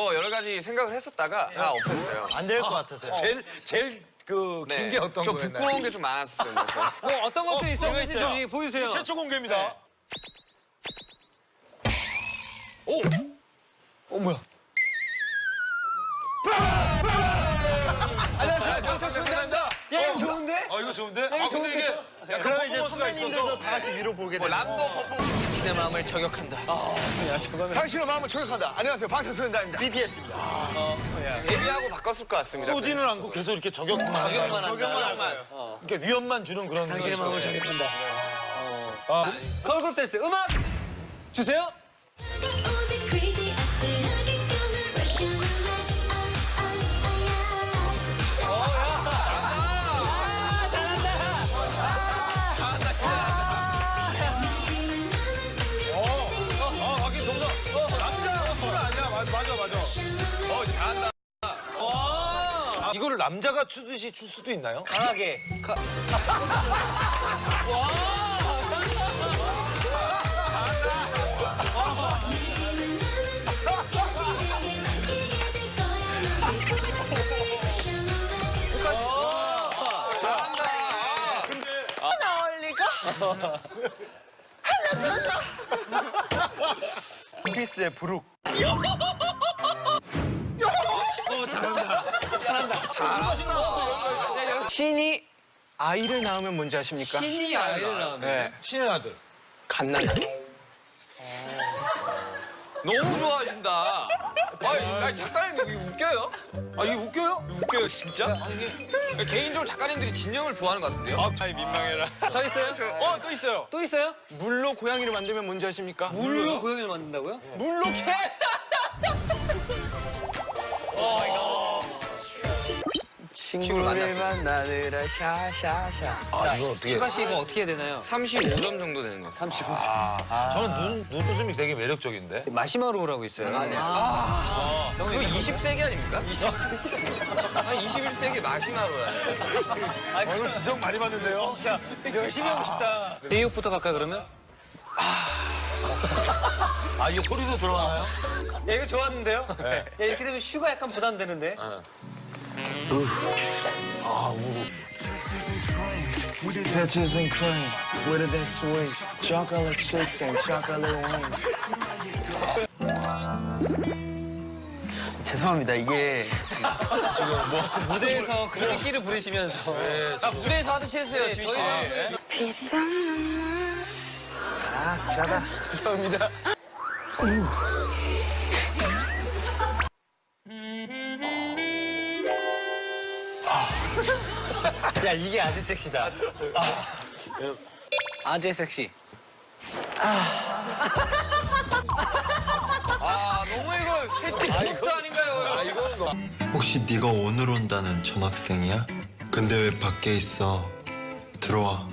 어, 여러 가지 생각을 했었다가 다 없앴어요. 안 될 것 같아서요. 제일 제일 그긴게 어떤 저 거였나요? 부끄러운 게 좀 많았어요. 뭐 어떤 것도 있어요? 있어요. 저기 보여주세요. 최초 공개입니다. 오! 어 뭐야? 좋은데? 아 이거 좋은데? 아 근데 이게 그러면 이제 선배님들도 다 같이 위로 보게 뭐 되죠. 람보 퍼포먼스. 내 마음을 저격한다. 당신의 마음을 저격한다. 안녕하세요. 방탄소년단입니다. BTS입니다. 데뷔하고 바꿨을 것 같습니다. 쏘지는 않고 계속 이렇게 저격만 저격만 저격만. 거예요. 이렇게 위험만 주는 그런 당신의. 마음을 저격한다. 아, 걸그룹 댄스 음악 주세요. 맞아, 맞아. 어, 이제 잘한다. 아, 이거를 남자가 추듯이 출 수도 있나요? 강하게. 가... 잘한다. 원피스의 부룩. 신이 아이를 낳으면 뭔지 아십니까? 신이 아이를 낳으면. 네. 신의 아들. 갓난아기. 너무 좋아하신다. 아니, 작가님 이게 웃겨요? 아, 이게 웃겨요? 웃겨요, 진짜? 개인적으로 작가님들이 진영을 좋아하는 것 같은데요? 아이 민망해라. 더 있어요? 어 또 있어요. 또 있어요? 물로 고양이를 만들면 뭔지 아십니까? 물로 고양이를 만든다고요? 물로 개. 친구를 만나느라 샤샤샤. 아, 이거 어떻게. 슈가 씨 이거 어떻게 해야 되나요? 35점 정도 되는 것 같아요. 35점. 저는 눈, 눈웃음이 되게 매력적인데. 마시마로우라고 있어요. 아, 그거 20세기 아닙니까? 20세기. 아, 21세기 마시마로라네. 아, 이걸 지적 많이 받는데요? 열심히 하고 싶다. 대육부터 갈까 그러면? 아, 이게 소리도 들어가나요? 야 이거 좋았는데요? 야 이렇게 되면 슈가 약간 부담되는데? Peaches and cream, with it sweet, chocolate chicks and chocolate wings. 죄송합니다. 이게 무대에서 그런 끼를 부리시면서 아, 무대에서 하듯이 해주세요, 지민 씨. 야 이게 아주 섹시다. 아 재 섹시. 아, 너무 이거 패티 포스트 아닌가요? 아, 이거. 혹시 네가 오늘 온다는 전학생이야? 근데 왜 밖에 있어? 들어와.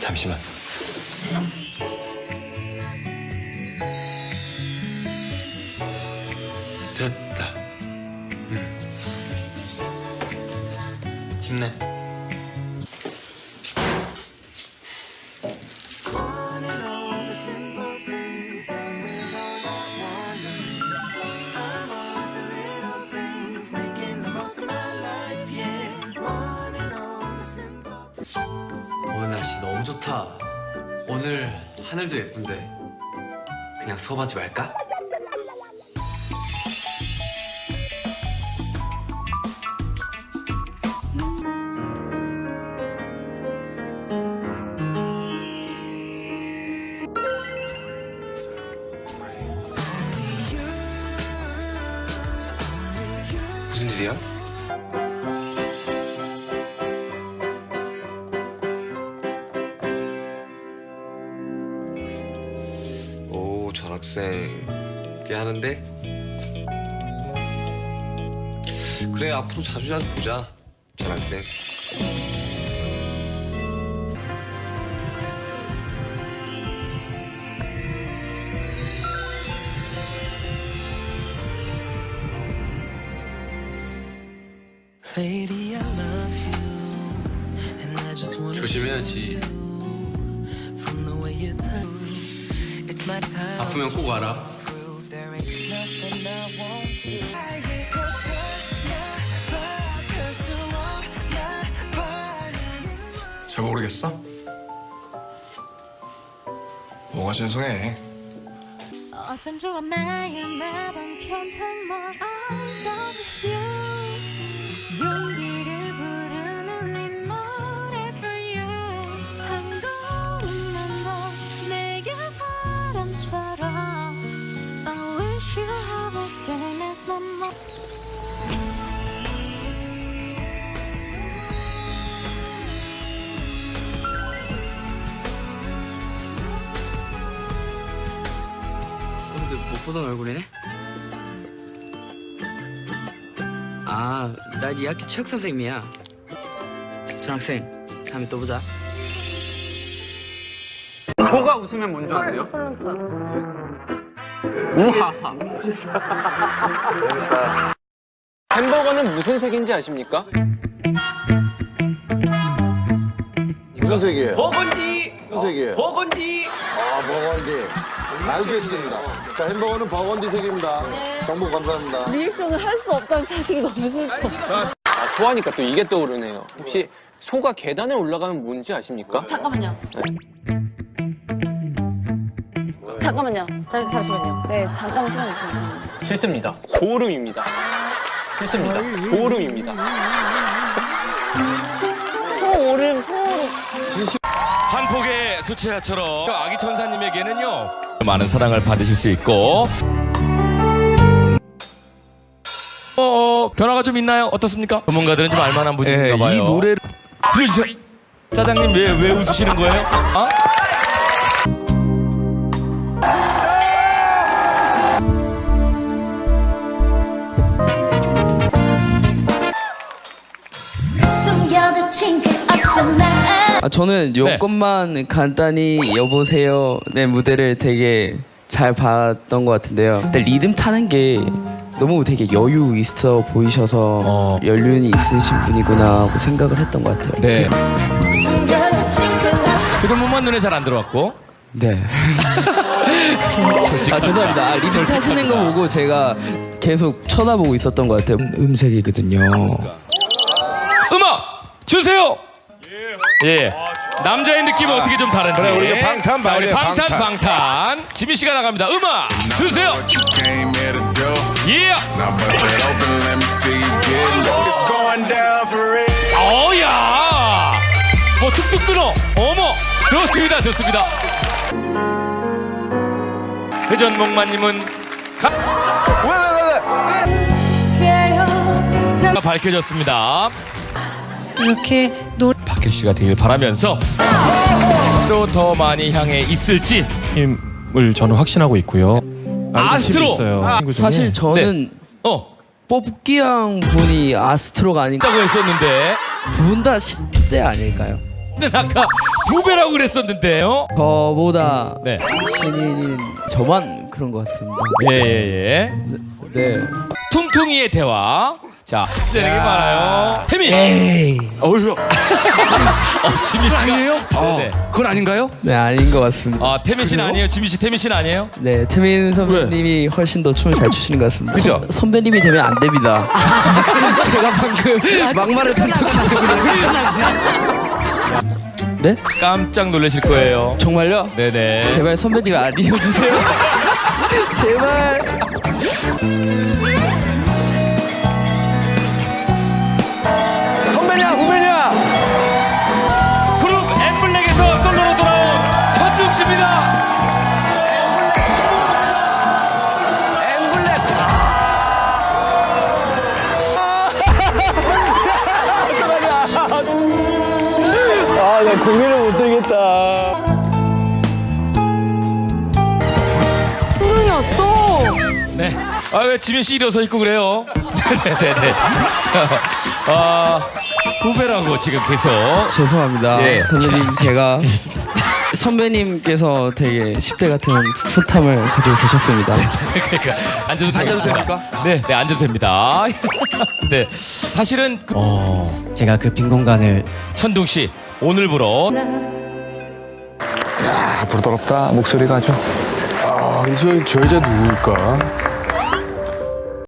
잠시만. 힘내. 오늘 날씨 너무 좋다. 오늘 하늘도 예쁜데 그냥 수업하지 말까? 학생 꽤 하는데? 그래 앞으로 자주 자주 보자 전 학생. Just wanna 조심해야지 아프면 꼭 와라. Prove there ain't nothing I won't do. 잘 모르겠어? 뭐가 신송해? 어쩜 좋아 마음 나던 편한 뭐 I love 보던 얼굴이네? 아, 나네 학교 체육 선생님이야. 전학생, 다음에 또 보자. 소가 웃으면 뭔지 아세요? 우하하. 햄버거는 무슨 색인지 아십니까? 무슨 색이에요? 버건디! 무슨 색이에요? 버건디! 아, 버건디. 알겠습니다. 자, 햄버거는 버건디 색입니다. 정보 감사합니다. 리액션을 할 수 없다는 사실이 너무 슬퍼. 아, 소하니까 또 이게 떠오르네요. 혹시 소가 계단에 올라가면 뭔지 아십니까? 잠깐만요. 잠깐만요. 잠, 잠시만요. 네, 잠깐만 시간 주세요. 실수입니다. 소름입니다. 실수입니다. 소름입니다. 수채화처럼 아기 천사님에게는요 많은 사랑을 받으실 수 있고 어, 변화가 좀 있나요? 어떻습니까? 전문가들은 좀 알만한 분인가 봐요. 이 노래를 들려주세요. 짜장님 왜 왜 웃으시는 거예요? 어? 숨겨둔 twinkle 없잖아 아, 저는 네. 요것만 간단히 여보세요 내 무대를 되게 잘 봤던 것 같은데요. 근데 리듬 타는 게 너무 되게 여유 있어 보이셔서 어. 연륜이 있으신 분이구나 하고 생각을 했던 것 같아요. 네. 그 부분만 눈에 잘 안 들어왔고. 네. 아 죄송합니다. 아, 리듬 타시는 거 보고 제가 계속 쳐다보고 있었던 것 같아요. 음색이거든요. 음악 주세요. 예. 남자의 느낌은 어떻게 좀 다른지. 그래 우리 방탄 자, 우리 방탄 방탄. 지민 씨가 나갑니다. 음악 주세요. 예. 어야. 뭐 툭툭 끊어. 어머. 좋습니다. 좋습니다. 회전목마님은 가 밝혀졌습니다. 이렇게 노래. 박효 씨가 되길 바라면서 또 더 많이 향해 있을지 힘을 저는 확신하고 있고요. 아스트로! 있어요. 사실 저는 어 뽑기왕 분이 아스트로가 아닌가 있다고 했었는데 두 분 다 10대 아닐까요? 근데 아까 두 배라고 그랬었는데요. 저보다 네. 신인인 저만 그런 것 같습니다. 예예예. 네. 퉁퉁이의 대화. 자, 되는 게 많아요. 태민. 어휴, 어, 지민 씨가 아니에요? 네. 그건 아닌가요? 네 아닌 것 같습니다. 아, 태민 씨는 아니에요. 지민 씨, 태민 씨는 아니에요? 네 태민 선배님이 훨씬 더 춤을 잘 추시는 것 같습니다. 그죠? 선- 선배님이 되면 안 됩니다. 제가 방금 막말을 던졌기 때문에. 네? 깜짝 놀라실 거예요. 정말요? 네네. 제발 선배님 아니어 주세요. 제발. 고민을 못 들겠다. 왔어. 네. 아, 왜 지민 씨 일어서 있고 그래요? 네네네. 아, 후배라고 지금 계속. 죄송합니다. 예. 선배님 제가 선배님께서 되게 10대 같은 풋함을 가지고 계셨습니다. 그러니까 앉아도 앉아도 됩니까? 네, 네 앉아도 됩니다. 네, 사실은 그 제가 그 빈 공간을 천둥 씨 오늘부로 아, 부드럽다 목소리가 아주. 저, 저 여자 누굴까?